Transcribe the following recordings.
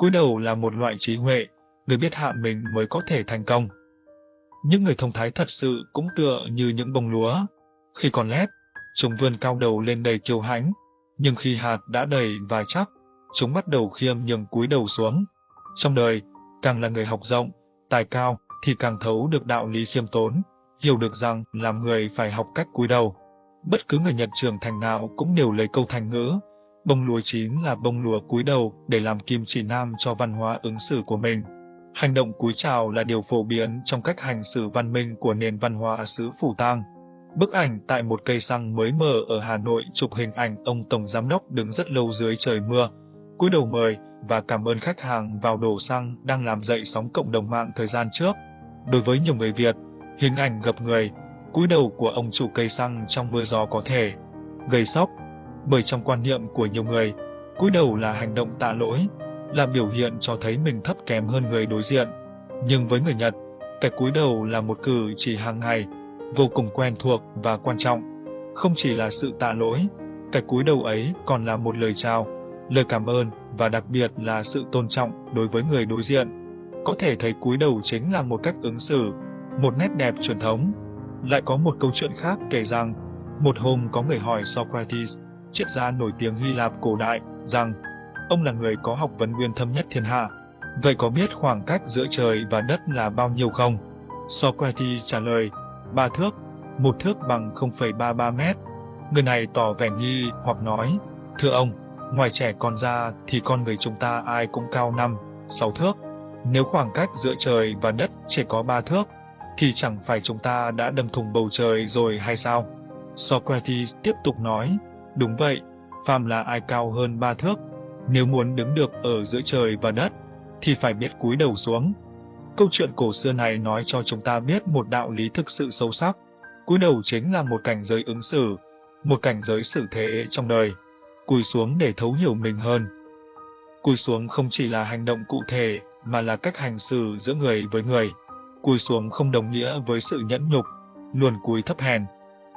cúi đầu là một loại trí huệ, người biết hạ mình mới có thể thành công. Những người thông thái thật sự cũng tựa như những bông lúa. Khi còn lép, chúng vươn cao đầu lên đầy kiêu hãnh, nhưng khi hạt đã đầy và chắc, chúng bắt đầu khiêm nhường cúi đầu xuống. Trong đời, càng là người học rộng, tài cao, thì càng thấu được đạo lý khiêm tốn, hiểu được rằng làm người phải học cách cúi đầu. Bất cứ người Nhật trưởng thành nào cũng đều lấy câu thành ngữ, bông lúa chín là bông lúa cúi đầu để làm kim chỉ nam cho văn hóa ứng xử của mình. Hành động cúi chào là điều phổ biến trong cách hành xử văn minh của nền văn hóa xứ Phủ Tang. Bức ảnh tại một cây xăng mới mở ở Hà Nội chụp hình ảnh ông Tổng Giám đốc đứng rất lâu dưới trời mưa, cúi đầu mời và cảm ơn khách hàng vào đổ xăng đang làm dậy sóng cộng đồng mạng thời gian trước. Đối với nhiều người Việt, hình ảnh gặp người, cúi đầu của ông chủ cây xăng trong mưa gió có thể gây sốc, bởi trong quan niệm của nhiều người, cúi đầu là hành động tạ lỗi, là biểu hiện cho thấy mình thấp kém hơn người đối diện. Nhưng với người Nhật, cái cúi đầu là một cử chỉ hàng ngày, vô cùng quen thuộc và quan trọng. Không chỉ là sự tạ lỗi, cái cúi đầu ấy còn là một lời chào, lời cảm ơn và đặc biệt là sự tôn trọng đối với người đối diện. Có thể thấy cúi đầu chính là một cách ứng xử, một nét đẹp truyền thống. Lại có một câu chuyện khác kể rằng, một hôm có người hỏi Socrates, triết gia nổi tiếng Hy Lạp cổ đại, rằng ông là người có học vấn nguyên thâm nhất thiên hạ. Vậy có biết khoảng cách giữa trời và đất là bao nhiêu không? Socrates trả lời, ba thước, một thước bằng 0,33 mét. Người này tỏ vẻ nghi hoặc nói, thưa ông, ngoài trẻ con ra thì con người chúng ta ai cũng cao 5, 6 thước. Nếu khoảng cách giữa trời và đất chỉ có 3 thước, thì chẳng phải chúng ta đã đâm thùng bầu trời rồi hay sao? Socrates tiếp tục nói, đúng vậy, phàm là ai cao hơn ba thước, nếu muốn đứng được ở giữa trời và đất, thì phải biết cúi đầu xuống. Câu chuyện cổ xưa này nói cho chúng ta biết một đạo lý thực sự sâu sắc. Cúi đầu chính là một cảnh giới ứng xử, một cảnh giới xử thế trong đời. Cúi xuống để thấu hiểu mình hơn. Cúi xuống không chỉ là hành động cụ thể, mà là cách hành xử giữa người với người. Cúi xuống không đồng nghĩa với sự nhẫn nhục, luồn cúi thấp hèn.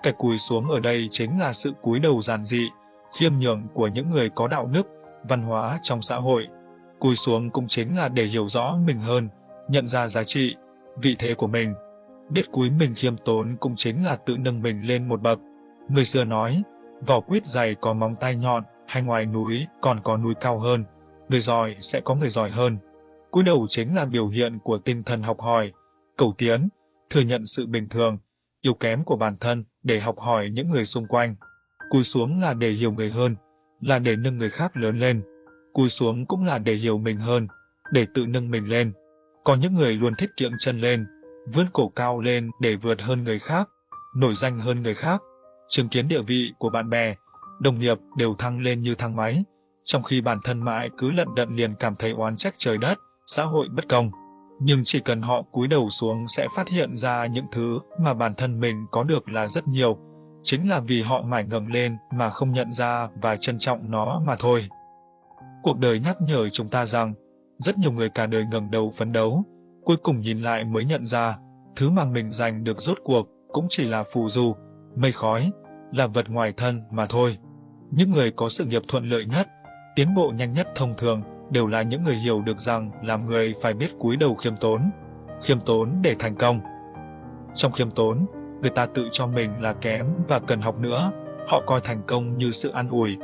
Cái cúi xuống ở đây chính là sự cúi đầu giản dị, khiêm nhường của những người có đạo đức, văn hóa trong xã hội. Cúi xuống cũng chính là để hiểu rõ mình hơn, nhận ra giá trị, vị thế của mình. Biết cúi mình khiêm tốn cũng chính là tự nâng mình lên một bậc. Người xưa nói, vỏ quýt dày có móng tay nhọn, hay ngoài núi còn có núi cao hơn, người giỏi sẽ có người giỏi hơn. Cúi đầu chính là biểu hiện của tinh thần học hỏi, cầu tiến, thừa nhận sự bình thường, yếu kém của bản thân để học hỏi những người xung quanh. Cúi xuống là để hiểu người hơn, là để nâng người khác lớn lên. Cúi xuống cũng là để hiểu mình hơn, để tự nâng mình lên. Có những người luôn thích kiệm chân lên, vươn cổ cao lên để vượt hơn người khác, nổi danh hơn người khác, chứng kiến địa vị của bạn bè, đồng nghiệp đều thăng lên như thang máy, trong khi bản thân mãi cứ lận đận liền cảm thấy oán trách trời đất, xã hội bất công. Nhưng chỉ cần họ cúi đầu xuống sẽ phát hiện ra những thứ mà bản thân mình có được là rất nhiều, chính là vì họ mải ngẩng lên mà không nhận ra và trân trọng nó mà thôi. Cuộc đời nhắc nhở chúng ta rằng, rất nhiều người cả đời ngẩng đầu phấn đấu, cuối cùng nhìn lại mới nhận ra, thứ mà mình giành được rốt cuộc cũng chỉ là phù du, mây khói, là vật ngoài thân mà thôi. Những người có sự nghiệp thuận lợi nhất, tiến bộ nhanh nhất thông thường đều là những người hiểu được rằng làm người phải biết cúi đầu khiêm tốn, khiêm tốn để thành công. Trong khiêm tốn, người ta tự cho mình là kém và cần học nữa, họ coi thành công như sự an ủi.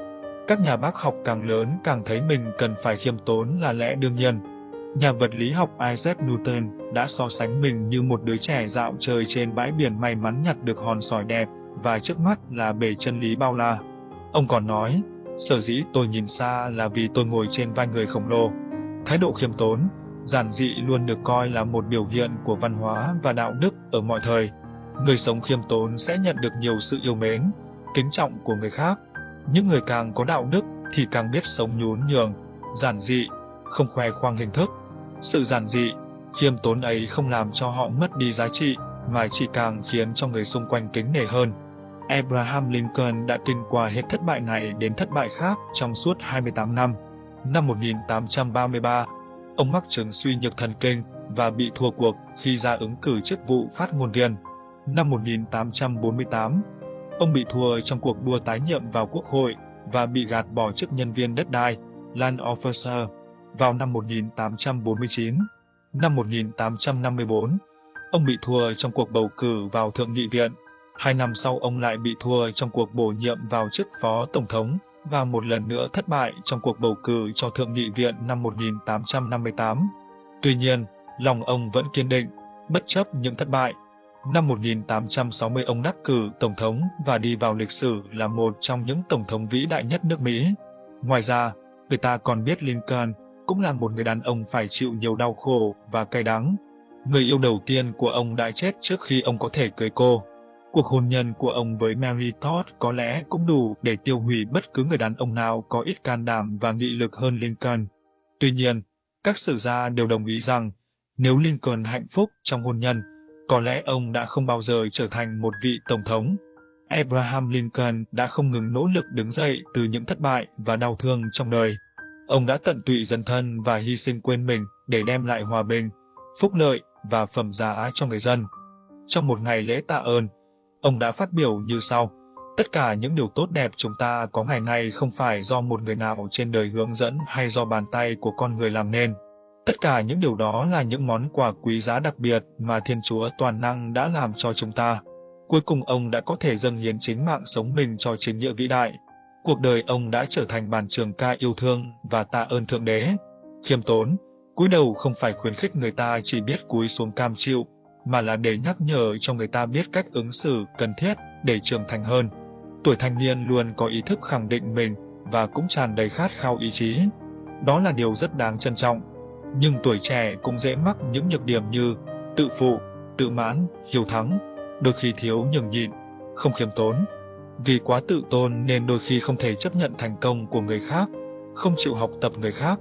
Các nhà bác học càng lớn càng thấy mình cần phải khiêm tốn là lẽ đương nhiên. Nhà vật lý học Isaac Newton đã so sánh mình như một đứa trẻ dạo chơi trên bãi biển may mắn nhặt được hòn sỏi đẹp và trước mắt là bể chân lý bao la. Ông còn nói, sở dĩ tôi nhìn xa là vì tôi ngồi trên vai người khổng lồ. Thái độ khiêm tốn, giản dị luôn được coi là một biểu hiện của văn hóa và đạo đức ở mọi thời. Người sống khiêm tốn sẽ nhận được nhiều sự yêu mến, kính trọng của người khác. Những người càng có đạo đức thì càng biết sống nhún nhường, giản dị, không khoe khoang hình thức. Sự giản dị, khiêm tốn ấy không làm cho họ mất đi giá trị, mà chỉ càng khiến cho người xung quanh kính nể hơn. Abraham Lincoln đã kinh qua hết thất bại này đến thất bại khác trong suốt 28 năm. Năm 1833, ông mắc chứng suy nhược thần kinh và bị thua cuộc khi ra ứng cử chức vụ phát ngôn viên. Năm 1848, ông bị thua trong cuộc đua tái nhiệm vào quốc hội và bị gạt bỏ chức nhân viên đất đai, land officer. vào năm 1849. Năm 1854, ông bị thua trong cuộc bầu cử vào Thượng nghị viện. Hai năm sau ông lại bị thua trong cuộc bổ nhiệm vào chức Phó Tổng thống và một lần nữa thất bại trong cuộc bầu cử cho Thượng nghị viện năm 1858. Tuy nhiên, lòng ông vẫn kiên định, bất chấp những thất bại. Năm 1860 ông đắc cử Tổng thống và đi vào lịch sử là một trong những Tổng thống vĩ đại nhất nước Mỹ. Ngoài ra, người ta còn biết Lincoln cũng là một người đàn ông phải chịu nhiều đau khổ và cay đắng. Người yêu đầu tiên của ông đã chết trước khi ông có thể cưới cô. Cuộc hôn nhân của ông với Mary Todd có lẽ cũng đủ để tiêu hủy bất cứ người đàn ông nào có ít can đảm và nghị lực hơn Lincoln. Tuy nhiên, các sử gia đều đồng ý rằng nếu Lincoln hạnh phúc trong hôn nhân, có lẽ ông đã không bao giờ trở thành một vị tổng thống. Abraham Lincoln đã không ngừng nỗ lực đứng dậy từ những thất bại và đau thương trong đời. Ông đã tận tụy dân thân và hy sinh quên mình để đem lại hòa bình, phúc lợi và phẩm giá cho người dân. Trong một ngày lễ tạ ơn, ông đã phát biểu như sau. Tất cả những điều tốt đẹp chúng ta có ngày nay không phải do một người nào trên đời hướng dẫn hay do bàn tay của con người làm nên. Tất cả những điều đó là những món quà quý giá đặc biệt mà Thiên Chúa toàn năng đã làm cho chúng ta. Cuối cùng ông đã có thể dâng hiến chính mạng sống mình cho chính nghĩa vĩ đại. Cuộc đời ông đã trở thành bàn trường ca yêu thương và tạ ơn Thượng Đế. Khiêm tốn, cúi đầu không phải khuyến khích người ta chỉ biết cúi xuống cam chịu, mà là để nhắc nhở cho người ta biết cách ứng xử cần thiết để trưởng thành hơn. Tuổi thanh niên luôn có ý thức khẳng định mình và cũng tràn đầy khát khao ý chí. Đó là điều rất đáng trân trọng. Nhưng tuổi trẻ cũng dễ mắc những nhược điểm như tự phụ, tự mãn, hiếu thắng, đôi khi thiếu nhường nhịn, không khiêm tốn. Vì quá tự tôn nên đôi khi không thể chấp nhận thành công của người khác, không chịu học tập người khác,